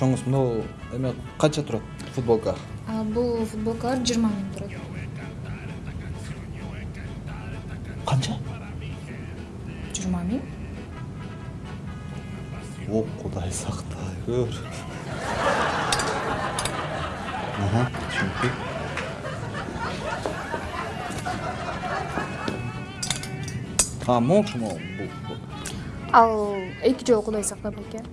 чоңуз мынау эме канча турат футболка? Бул футболкалар жыйырма миң турат. Канча? Жыйырма миң о кудай сактай көр түшүнүктүү а могу бул ал эки жолу кудай сактап экен